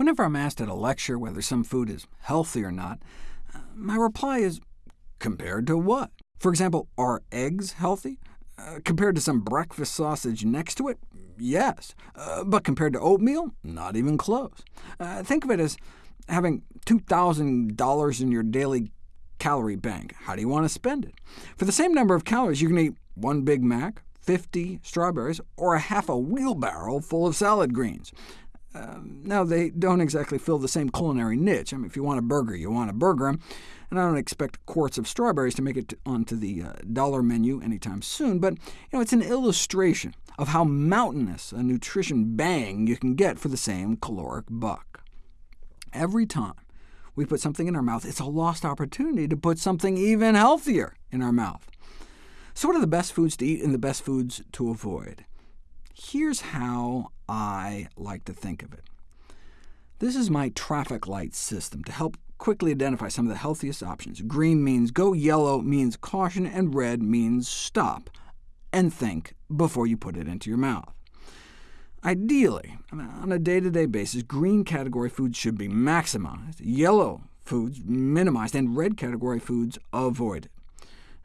Whenever I'm asked at a lecture whether some food is healthy or not, uh, my reply is, compared to what? For example, are eggs healthy? Uh, compared to some breakfast sausage next to it? Yes. Uh, but compared to oatmeal? Not even close. Uh, think of it as having $2,000 in your daily calorie bank. How do you want to spend it? For the same number of calories, you can eat one Big Mac, 50 strawberries, or a half a wheelbarrow full of salad greens. Um, now, they don't exactly fill the same culinary niche. I mean, if you want a burger, you want a burger, and I don't expect quarts of strawberries to make it onto the uh, dollar menu anytime soon, but you know, it's an illustration of how mountainous a nutrition bang you can get for the same caloric buck. Every time we put something in our mouth, it's a lost opportunity to put something even healthier in our mouth. So what are the best foods to eat and the best foods to avoid? Here's how I like to think of it. This is my traffic light system to help quickly identify some of the healthiest options. Green means go, yellow means caution, and red means stop, and think before you put it into your mouth. Ideally, on a day-to-day -day basis, green category foods should be maximized, yellow foods minimized, and red category foods avoided.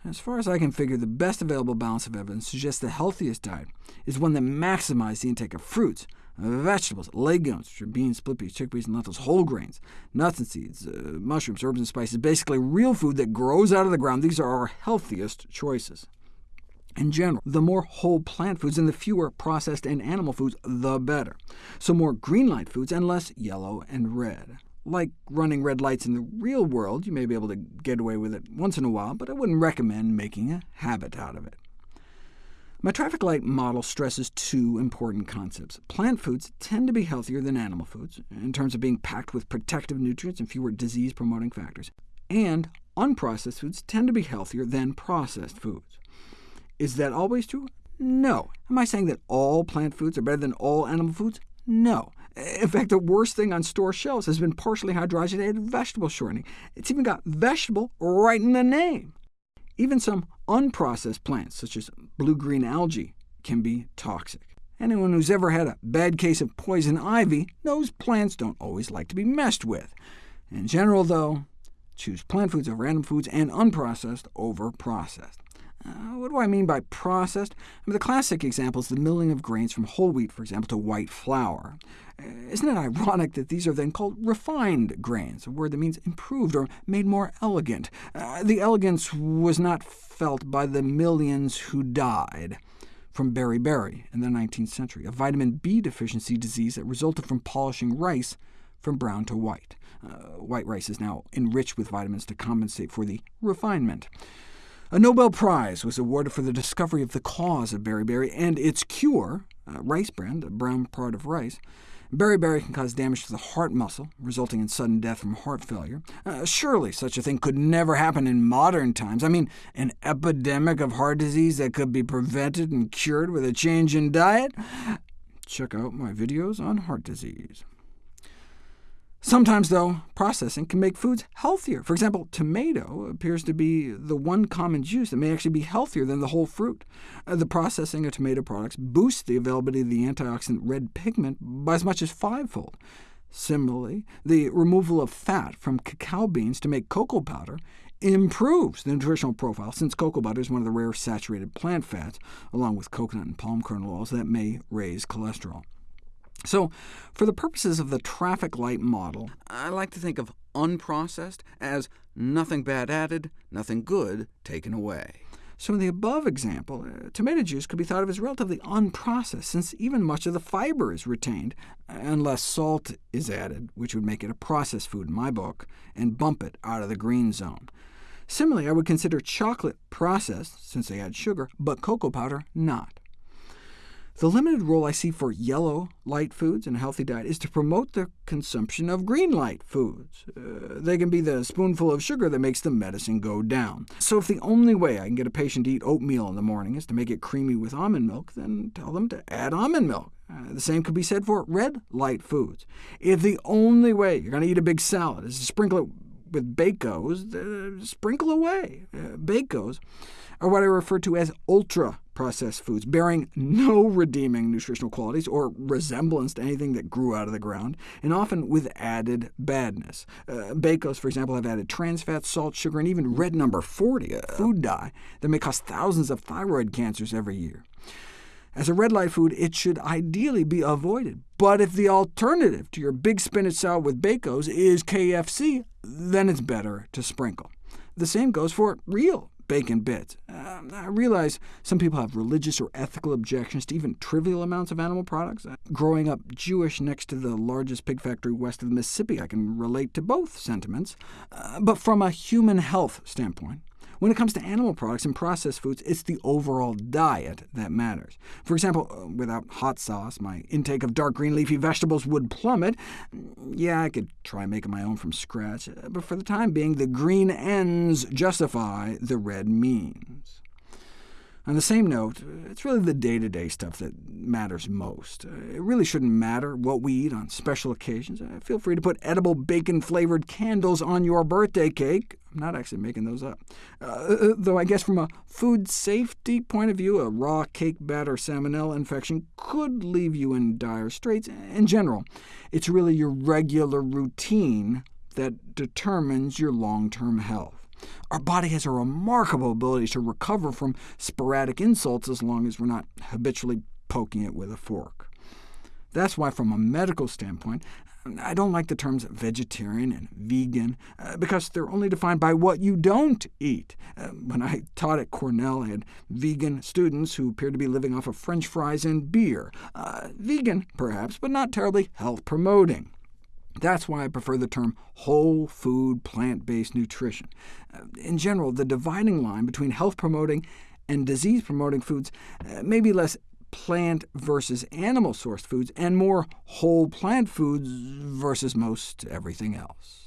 As far as I can figure, the best available balance of evidence suggests the healthiest diet is one that maximizes the intake of fruits, vegetables, legumes, which are beans, split peas, chickpeas, and lentils, whole grains, nuts and seeds, uh, mushrooms, herbs and spices, basically real food that grows out of the ground. These are our healthiest choices. In general, the more whole plant foods and the fewer processed and animal foods, the better. So more green light foods and less yellow and red. Like running red lights in the real world, you may be able to get away with it once in a while, but I wouldn't recommend making a habit out of it. My traffic light model stresses two important concepts. Plant foods tend to be healthier than animal foods, in terms of being packed with protective nutrients and fewer disease-promoting factors, and unprocessed foods tend to be healthier than processed foods. Is that always true? No. Am I saying that all plant foods are better than all animal foods? No. In fact, the worst thing on store shelves has been partially hydrogenated vegetable shortening. It's even got vegetable right in the name. Even some unprocessed plants, such as blue-green algae, can be toxic. Anyone who's ever had a bad case of poison ivy knows plants don't always like to be messed with. In general, though, choose plant foods over animal foods and unprocessed over processed. Uh, what do I mean by processed? I mean, the classic example is the milling of grains from whole wheat, for example, to white flour. Uh, isn't it ironic that these are then called refined grains, a word that means improved or made more elegant? Uh, the elegance was not felt by the millions who died from beriberi in the 19th century, a vitamin B deficiency disease that resulted from polishing rice from brown to white. Uh, white rice is now enriched with vitamins to compensate for the refinement. A Nobel Prize was awarded for the discovery of the cause of beriberi and its cure, uh, rice bran, a brown part of rice. Beriberi can cause damage to the heart muscle, resulting in sudden death from heart failure. Uh, surely such a thing could never happen in modern times. I mean, an epidemic of heart disease that could be prevented and cured with a change in diet? Check out my videos on heart disease. Sometimes, though, processing can make foods healthier. For example, tomato appears to be the one common juice that may actually be healthier than the whole fruit. Uh, the processing of tomato products boosts the availability of the antioxidant red pigment by as much as fivefold. Similarly, the removal of fat from cacao beans to make cocoa powder improves the nutritional profile, since cocoa butter is one of the rare saturated plant fats, along with coconut and palm kernel oils, that may raise cholesterol. So, for the purposes of the traffic light model, I like to think of unprocessed as nothing bad added, nothing good taken away. So in the above example, uh, tomato juice could be thought of as relatively unprocessed, since even much of the fiber is retained, unless salt is added, which would make it a processed food in my book, and bump it out of the green zone. Similarly, I would consider chocolate processed, since they add sugar, but cocoa powder not. The limited role I see for yellow light foods in a healthy diet is to promote the consumption of green light foods. Uh, they can be the spoonful of sugar that makes the medicine go down. So if the only way I can get a patient to eat oatmeal in the morning is to make it creamy with almond milk, then tell them to add almond milk. Uh, the same could be said for red light foods. If the only way you're going to eat a big salad is to sprinkle it with Bac-Os, uh, sprinkle away. Uh, Bac-Os are what I refer to as ultra-processed foods, bearing no redeeming nutritional qualities or resemblance to anything that grew out of the ground, and often with added badness. Uh, Bac-Os, for example, have added trans fat, salt, sugar, and even red number 40, a food dye that may cause thousands of thyroid cancers every year. As a red light food, it should ideally be avoided. But if the alternative to your big spinach salad with Bac-Os is KFC, then it's better to sprinkle. The same goes for real bacon bits. Uh, I realize some people have religious or ethical objections to even trivial amounts of animal products. Growing up Jewish next to the largest pig factory west of the Mississippi, I can relate to both sentiments. Uh, but from a human health standpoint, when it comes to animal products and processed foods, it's the overall diet that matters. For example, uh, without hot sauce, my intake of dark green leafy vegetables would plummet. Yeah, I could try making my own from scratch, uh, but for the time being, the green ends justify the red means. On the same note, it's really the day-to-day -day stuff that matters most. It really shouldn't matter what we eat on special occasions. Uh, feel free to put edible bacon-flavored candles on your birthday cake. I'm not actually making those up. Uh, uh, though I guess from a food safety point of view, a raw cake batter salmonella infection could leave you in dire straits. In general, it's really your regular routine that determines your long-term health. Our body has a remarkable ability to recover from sporadic insults as long as we're not habitually poking it with a fork. That's why, from a medical standpoint, I don't like the terms vegetarian and vegan, uh, because they're only defined by what you don't eat. Uh, when I taught at Cornell, I had vegan students who appeared to be living off of french fries and beer. Uh, vegan, perhaps, but not terribly health-promoting. That's why I prefer the term whole food plant-based nutrition. Uh, in general, the dividing line between health-promoting and disease-promoting foods uh, may be less plant versus animal-sourced foods, and more whole plant foods versus most everything else.